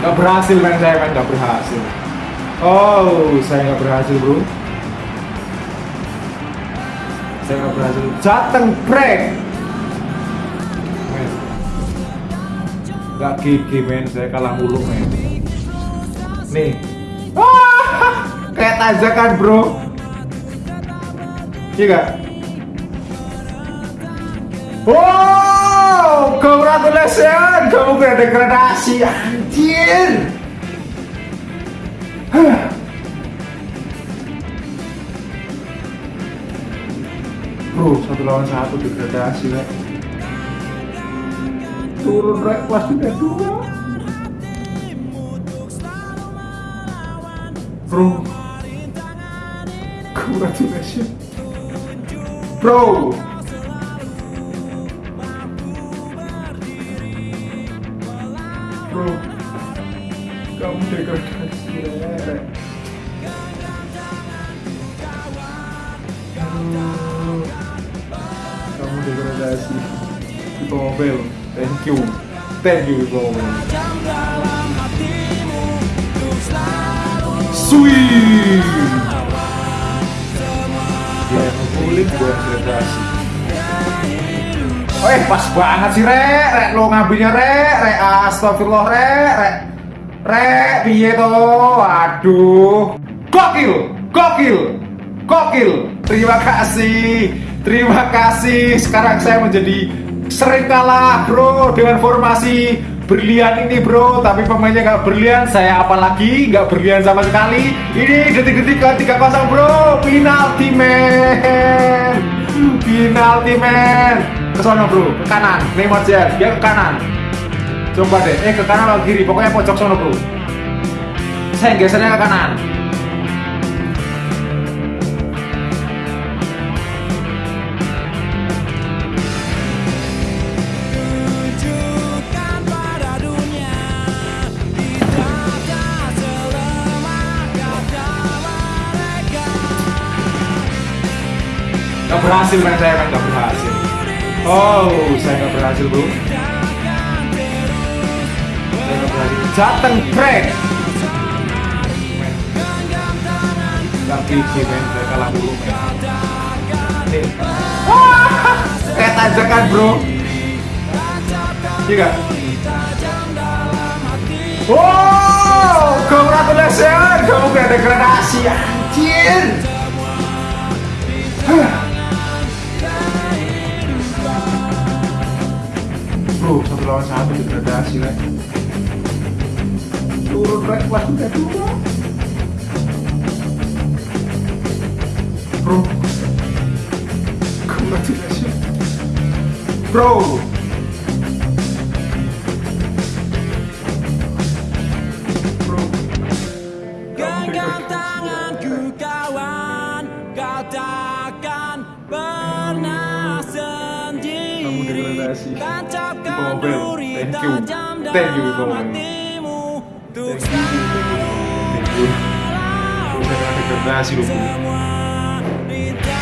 Nggak berhasil men saya men nggak berhasil. Oh, saya nggak berhasil bro. Saya nggak berhasil. Jateng break. Men. Nggak gigi men, saya kalah mulu men. Nih. Wah, kayak tajakan bro. Iya? Wow, congratulations, kamu kena degradasi, anjir. Bro, satu lawan satu degradasi, rek. Turun rek, kelas tiga dua. Bro, congratulations, bro. Kamu degradasi, rek. Aduh, Kamu degradasi. Tipe mobil, thank you, thank you Tipe mobil. Sweet. Dia yang ngumpulin, gue degradasi. Eh pas banget sih rek, rek lo ngambilnya rek, rek astagfirullah rek, rek, rek piye to, aduh, gokil, gokil, gokil, terima kasih, terima kasih, sekarang saya menjadi sering kalah bro dengan formasi berlian ini bro, tapi pemainnya nggak berlian, saya apalagi nggak berlian sama sekali, ini detik-detik ke 3-0 bro, penalti men, penalti men ke sono bro, ke kanan, Neymar Jen, dia ke kanan. Coba deh, eh ke kanan atau kiri, pokoknya pojok sono bro. Saya gesernya ke kanan. Gak berhasil main saya kan, gak berhasil. Oh, saya gak berhasil bro. Saya gak berhasil. Jateng break. Gak gigi men, saya kalah dulu men. Wah, kayak tajakan bro. Iya gak? Wow, congratulations, kamu kena degradasi, anjir. Satu lawan satu degradasi rek. Turun rek kelas udah dua. Bro, congratulations. Bro. Terima kasih, thank you thank you. Bobel thank